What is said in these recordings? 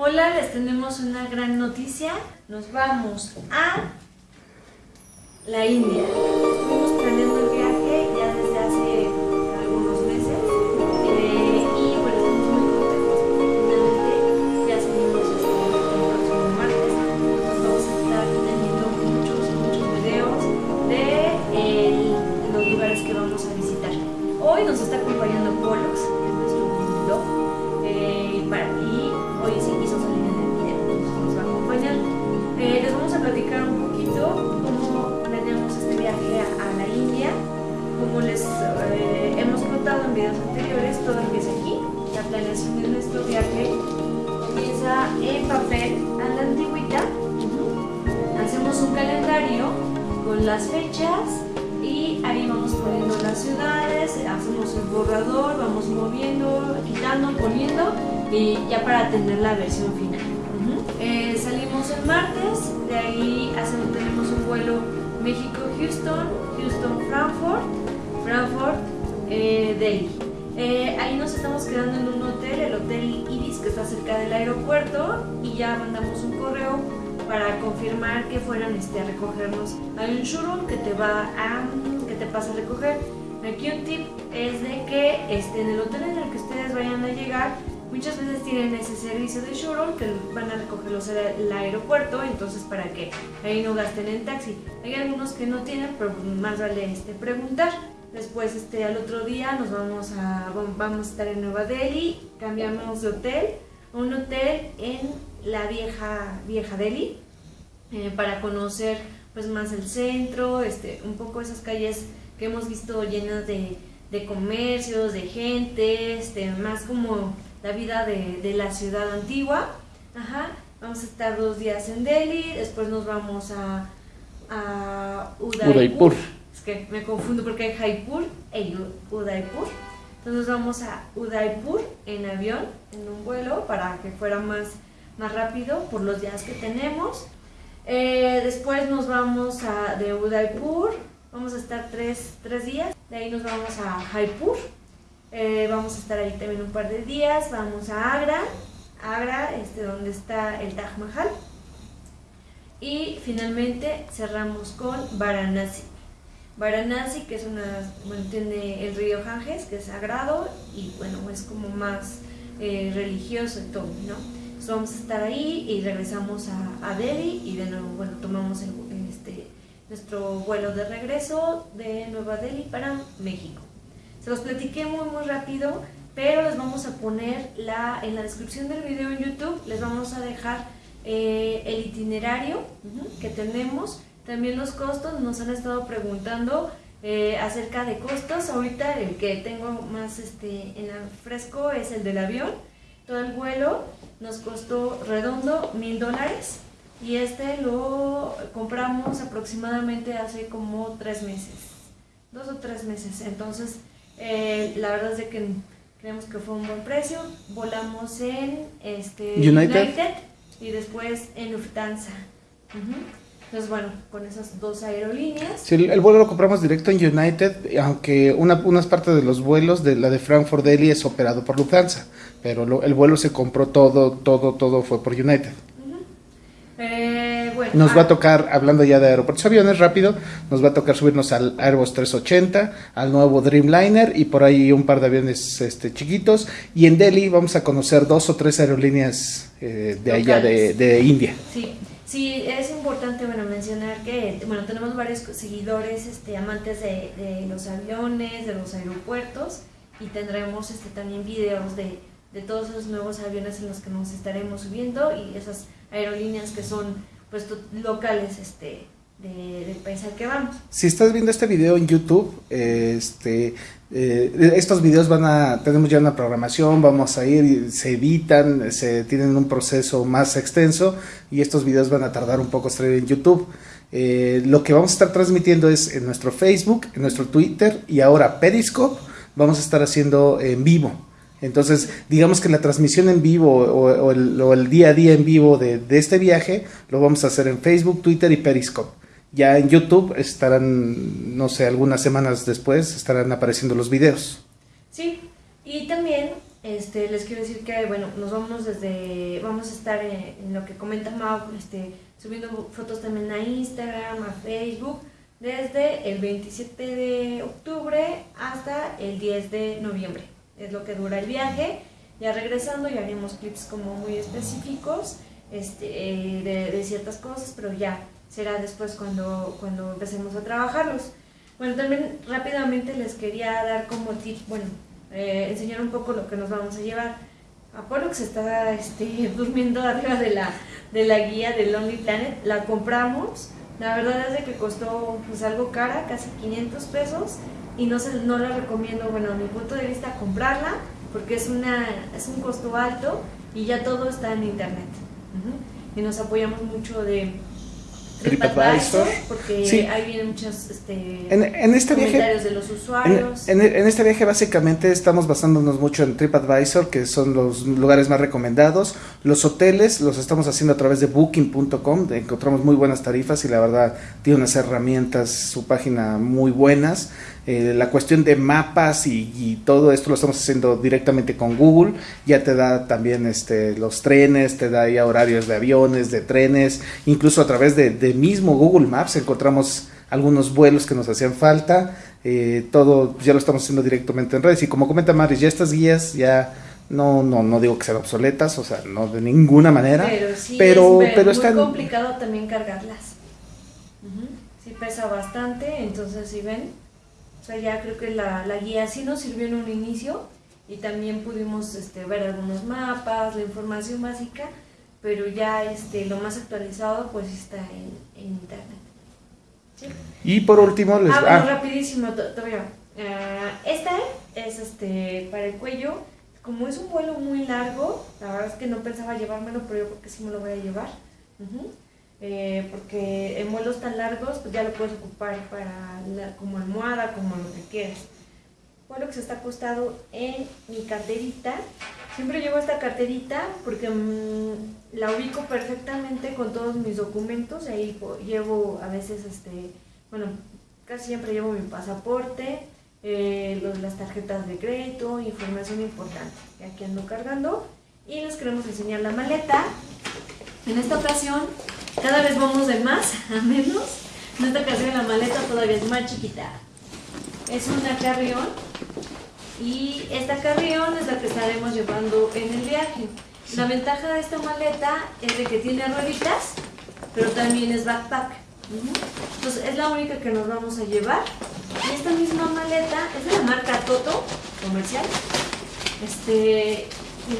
Hola, les tenemos una gran noticia. Nos vamos a la India. Con las fechas y ahí vamos poniendo las ciudades, hacemos el borrador, vamos moviendo, quitando, poniendo y ya para tener la versión final. Eh, salimos el martes, de ahí hacemos, tenemos un vuelo México-Houston, Houston-Frankfurt, Frankfurt-Delhi. Eh, ahí nos estamos quedando en un hotel, el Hotel Ibis, que está cerca del aeropuerto, y ya mandamos un correo para confirmar que fueran este, a recogernos. Hay un shuttle que te va a que te pasa a recoger. Aquí un tip es de que este, en el hotel en el que ustedes vayan a llegar, muchas veces tienen ese servicio de shuttle que van a recogerlos al aeropuerto, entonces para que ahí no gasten en taxi. Hay algunos que no tienen, pero más vale este, preguntar. Después este, al otro día nos vamos a, vamos a estar en Nueva Delhi, cambiamos de hotel un hotel en la vieja, vieja Delhi eh, para conocer pues más el centro, este, un poco esas calles que hemos visto llenas de, de comercios, de gente, este, más como la vida de, de la ciudad antigua. Ajá. Vamos a estar dos días en Delhi, después nos vamos a, a Udaipur. Udaipur. Es que me confundo porque hay Jaipur e Udaipur. Entonces vamos a Udaipur en avión, en un vuelo, para que fuera más, más rápido por los días que tenemos. Eh, después nos vamos a, de Udaipur, vamos a estar tres, tres días. De ahí nos vamos a Jaipur. Eh, vamos a estar ahí también un par de días. Vamos a Agra, Agra, este, donde está el Taj Mahal. Y finalmente cerramos con Varanasi. Varanasi, que es una, bueno, tiene el río Ganges, que es sagrado y bueno, es como más eh, religioso y todo, ¿no? Entonces vamos a estar ahí y regresamos a, a Delhi y de nuevo, bueno, tomamos el, este, nuestro vuelo de regreso de Nueva Delhi para México. Se los platiqué muy muy rápido, pero les vamos a poner la, en la descripción del video en YouTube, les vamos a dejar eh, el itinerario que tenemos también los costos, nos han estado preguntando eh, acerca de costos. Ahorita el que tengo más este, en la fresco es el del avión. Todo el vuelo nos costó redondo mil dólares y este lo compramos aproximadamente hace como tres meses, dos o tres meses. Entonces, eh, la verdad es de que creemos que fue un buen precio. Volamos en este, United. y después en Lufthansa. Entonces, bueno, con esas dos aerolíneas. Sí, el, el vuelo lo compramos directo en United, aunque una, unas partes de los vuelos de la de Frankfurt Delhi es operado por Lufthansa, pero lo- el vuelo se compró todo, todo, todo fue por United. Eh, bueno, Nos va ah, a tocar, hablando ya de aeropuertos aviones, rápido, nos va a tocar subirnos al Airbus 380, al nuevo Dreamliner y por ahí un par de aviones este, chiquitos. Y en Delhi vamos a conocer dos o tres aerolíneas eh, de allá de, de India. Sí, sí, es importante bueno, mencionar que bueno, tenemos varios seguidores este, amantes de, los aviones, de los aeropuertos y tendremos este, también videos de, de todos esos nuevos aviones en los que nos estaremos subiendo y esas aerolíneas que son pues locales este, de- del país que vamos. Si estás viendo este video en YouTube, este, eh, estos videos van a, tenemos ya una programación, vamos a ir, se editan, se tienen un proceso más extenso y estos videos van a tardar un poco en YouTube. Eh, lo que vamos a estar transmitiendo es en nuestro Facebook, en nuestro Twitter y ahora Periscope, vamos a estar haciendo en vivo. Entonces, digamos que la transmisión en vivo o, el, día a día en vivo de este viaje lo vamos a hacer en Facebook, Twitter y Periscope. Ya en YouTube estarán, no sé, algunas semanas después estarán apareciendo los videos. Sí, y también este, les quiero decir que, bueno, nos vamos desde, vamos a estar en, lo que comenta Mau, este, subiendo fotos también a Instagram, a Facebook, desde el 27 de octubre hasta el 10 de noviembre. Es lo que dura el viaje. Ya regresando ya haremos clips como muy específicos este, eh, de, de, ciertas cosas, pero ya será después cuando, cuando empecemos a trabajarlos. Bueno, también rápidamente les quería dar como tip, bueno, eh, enseñar un poco lo que nos vamos a llevar. Se está este, durmiendo arriba de la, de la guía de Lonely Planet, la compramos, la verdad es de que costó pues algo cara, casi 500 pesos, y no, se, no la recomiendo, bueno, a mi punto de vista, comprarla, porque es, una, es un costo alto y ya todo está en internet. Y nos apoyamos mucho de TripAdvisor, porque ahí vienen muchos este, en, este comentarios de los usuarios. En, este viaje básicamente estamos basándonos mucho en TripAdvisor, que son los lugares más recomendados. Los hoteles los estamos haciendo a través de booking.com, encontramos muy buenas tarifas y la verdad tiene unas herramientas, su página muy buenas. Eh, la cuestión de mapas y, todo esto lo estamos haciendo directamente con Google. Ya te da también este, los trenes, te da ya horarios de aviones, de trenes, incluso a través de, mismo Google Maps encontramos algunos vuelos que nos hacían falta. Eh, todo ya lo estamos haciendo directamente en redes. Y como comenta Maris, ya estas guías ya no, no, no digo que sean obsoletas, o sea, no de ninguna manera. Pero sí, pero, es pero muy complicado también cargarlas. Sí pesa bastante, entonces si ven, sea, ya creo que la, la, guía sí nos sirvió en un inicio y también pudimos este, ver algunos mapas, la información básica, pero ya este, lo más actualizado pues está en, internet. Y por último les... Ah, bueno, ah. rapidísimo, todavía. Uh, esta es este para el cuello. Como es un vuelo muy largo, la verdad es que no pensaba llevármelo, pero yo creo que sí me lo voy a llevar. Eh, porque en vuelos tan largos pues ya lo puedes ocupar para como almohada, como lo que quieras. Fue lo que se está acostado en mi carterita. Siempre llevo esta carterita porque mm, la ubico perfectamente con todos mis documentos. Ahí llevo a veces, este, bueno, casi siempre llevo mi pasaporte, eh, las tarjetas de crédito, información importante. Y aquí ando cargando. Y les queremos enseñar la maleta. En esta ocasión cada vez vamos de más a menos. En esta ocasión la maleta todavía es más chiquita. Es una carrión y esta carrión es la que estaremos llevando en el viaje. La ventaja de esta maleta es de que tiene rueditas, pero también es backpack. Entonces es la única que nos vamos a llevar. Y esta misma maleta es de la marca Toto, comercial. Este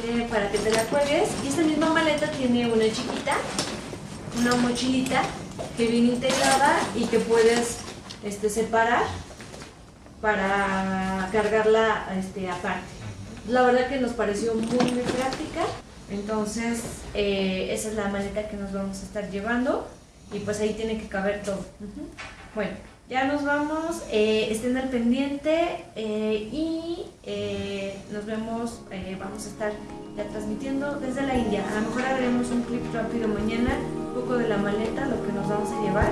tiene para que te la cuelgues. Y esta misma maleta tiene una chiquita una mochilita que viene integrada y que puedes este, separar para cargarla este, aparte. La verdad que nos pareció muy, práctica, entonces eh, esa es la maleta que nos vamos a estar llevando y pues ahí tiene que caber todo. Bueno, ya nos vamos, eh, estén al pendiente eh, y nos vemos, vamos a estar ya transmitiendo desde la India. A lo mejor haremos un clip rápido mañana poco de la maleta, lo que nos vamos a llevar,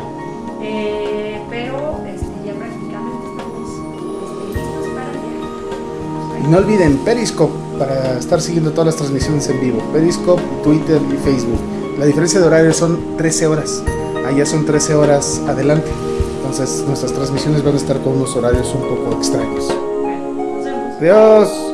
eh, pero este, ya prácticamente estamos este, listos para viajar. Y no olviden Periscope para estar siguiendo todas las transmisiones en vivo. Periscope, Twitter y Facebook. La diferencia de horario son 13 horas. Allá son 13 horas adelante. Entonces nuestras transmisiones van a estar con unos horarios un poco extraños. Bueno, nos vemos. Adiós.